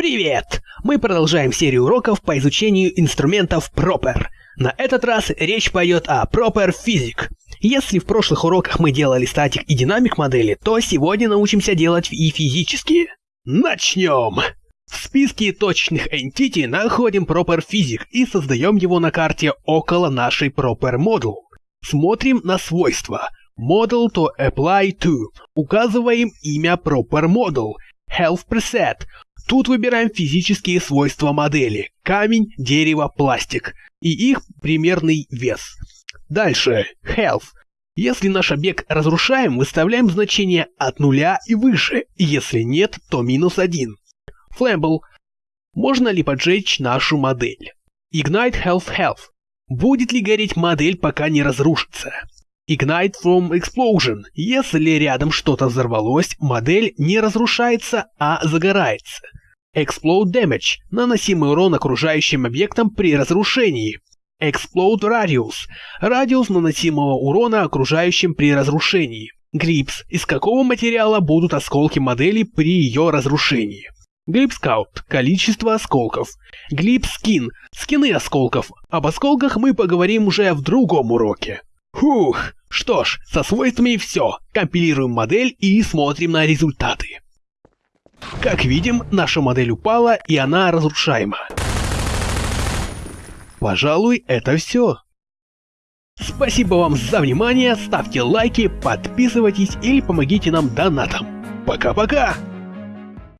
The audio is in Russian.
Привет! Мы продолжаем серию уроков по изучению инструментов Proper. На этот раз речь пойдет о Proper Physic. Если в прошлых уроках мы делали статик и динамик модели, то сегодня научимся делать и физические. Начнем! В списке точечных entity находим Proper Physic и создаем его на карте около нашей Proper Model. Смотрим на свойства. Model to apply to. Указываем имя Proper Model. Health Preset. Тут выбираем физические свойства модели – камень, дерево, пластик и их примерный вес. Дальше – health. Если наш объект разрушаем, выставляем значение от нуля и выше, если нет, то минус один. Flammable. Можно ли поджечь нашу модель? Ignite Health Health. Будет ли гореть модель, пока не разрушится? Ignite from Explosion. Если рядом что-то взорвалось, модель не разрушается, а загорается. Explode Damage – наносимый урон окружающим объектам при разрушении. Explode Radius – радиус наносимого урона окружающим при разрушении. Grips – из какого материала будут осколки модели при ее разрушении. Scout – количество осколков. Skin – скины осколков. Об осколках мы поговорим уже в другом уроке. Фух, что ж, со свойствами все. Компилируем модель и смотрим на результаты. Как видим, наша модель упала и она разрушаема. Пожалуй, это все. Спасибо вам за внимание, ставьте лайки, подписывайтесь или помогите нам донатом. Пока-пока!